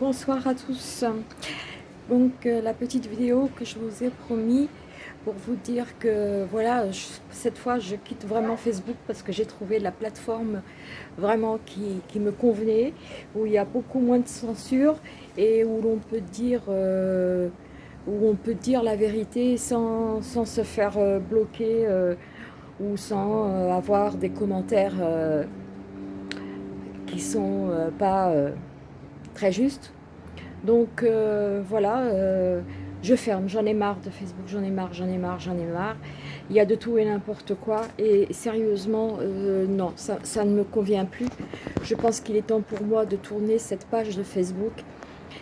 bonsoir à tous. Donc euh, la petite vidéo que je vous ai promis pour vous dire que voilà, cette fois je quitte vraiment Facebook parce que j'ai trouvé la plateforme vraiment qui, me convenait, où il y a beaucoup moins de censure et où l'on peut dire euh, où on peut dire la vérité sans, se faire euh, bloquer ou sans avoir des commentaires qui sont pas très juste. Donc euh, voilà, euh, je ferme, j'en ai marre de Facebook, j'en ai marre, j'en ai marre, j'en ai marre. Il y a de tout et n'importe quoi et sérieusement, euh, non, ça, ça, ne me convient plus. Je pense qu'il est temps pour moi de tourner cette page de Facebook.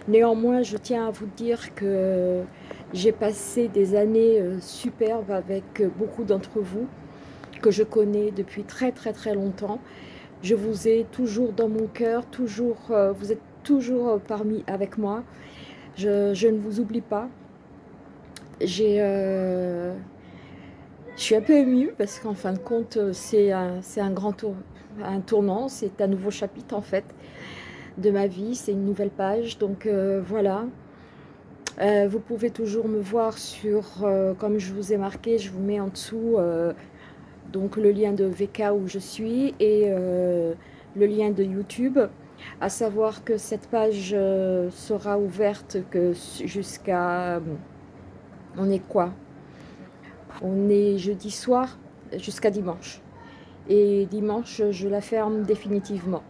Néanmoins, je tiens à vous dire que j'ai passé des années superbes avec beaucoup d'entre vous que je connais depuis très très très longtemps. Je vous ai toujours dans mon cœur, toujours, vous êtes toujours parmi avec moi. Je, ne vous oublie pas. J'ai, euh, je suis un peu émue parce qu'en fin de compte, c'est un, un grand tour, un tournant, c'est un nouveau chapitre en fait de ma vie, c'est une nouvelle page. Donc euh, voilà. Euh, vous pouvez toujours me voir sur, comme je vous ai marqué, je vous mets en dessous donc le lien de VK où je suis et le lien de YouTube. À savoir que cette page euh, sera ouverte que jusqu'à... Euh, on est quoi? On est jeudi soir jusqu'à dimanche. Et dimanche, je la ferme définitivement.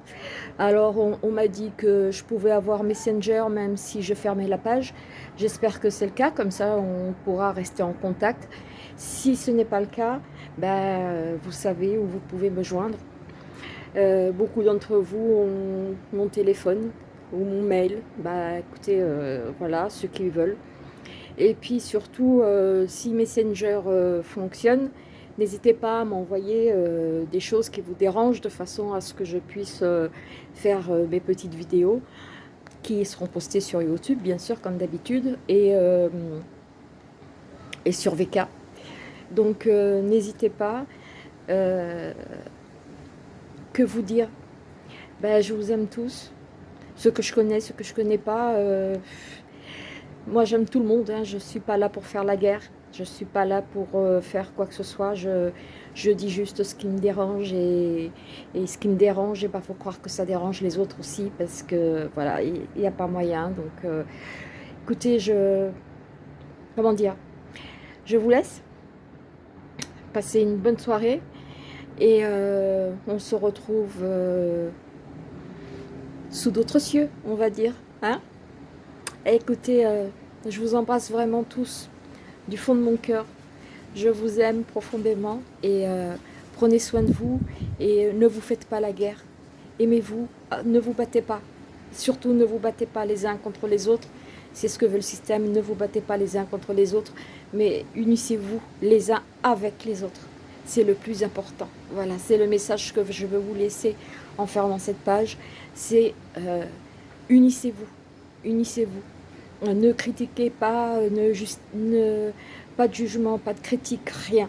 Alors, on, m'a dit que je pouvais avoir Messenger même si je fermais la page. J'espère que c'est le cas, comme ça on pourra rester en contact. Si ce n'est pas le cas, ben, vous savez où vous pouvez me joindre. Euh, beaucoup d'entre vous ont mon téléphone ou mon mail. Bah écoutez, euh, voilà, ceux qui veulent. Et puis surtout, euh, si Messenger fonctionne, n'hésitez pas à m'envoyer des choses qui vous dérangent de façon à ce que je puisse faire mes petites vidéos qui seront postées sur YouTube, bien sûr, comme d'habitude, et, et sur VK. Donc n'hésitez pas que vous dire ben, Je vous aime tous, ceux que je connais, ceux que je connais pas. Euh, moi, j'aime tout le monde, hein. je suis pas là pour faire la guerre, je suis pas là pour euh, faire quoi que ce soit. Je, je, dis juste ce qui me dérange et, et ce qui me dérange, il ben, faut croire que ça dérange les autres aussi parce que voilà, il n'y a pas moyen. Donc, euh, écoutez, je... Comment dire? Je vous laisse. Passez une bonne soirée. Et euh, on se retrouve euh, sous d'autres cieux, on va dire. Hein écoutez, euh, je vous embrasse vraiment tous du fond de mon cœur. Je vous aime profondément et prenez soin de vous et ne vous faites pas la guerre. Aimez-vous, ne vous battez pas. Surtout ne vous battez pas les uns contre les autres. C'est ce que veut le système, ne vous battez pas les uns contre les autres, mais unissez-vous les uns avec les autres c'est le plus important. Voilà, c'est le message que je veux vous laisser en fermant cette page. C'est euh, unissez-vous, unissez-vous. Ne critiquez pas, ne, pas de jugement, pas de critique, rien.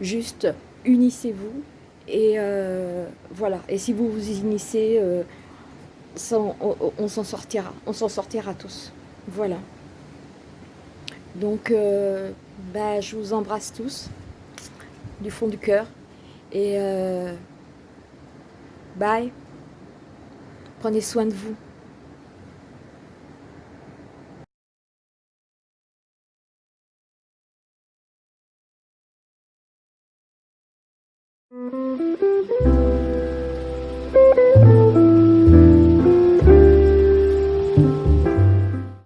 Juste unissez-vous et euh, voilà. Et si vous vous unissez, euh, on, s'en sortira, on s'en sortira tous. Voilà. Donc, bah, je vous embrasse tous du fond du cœur. Et euh, bye. Prenez soin de vous.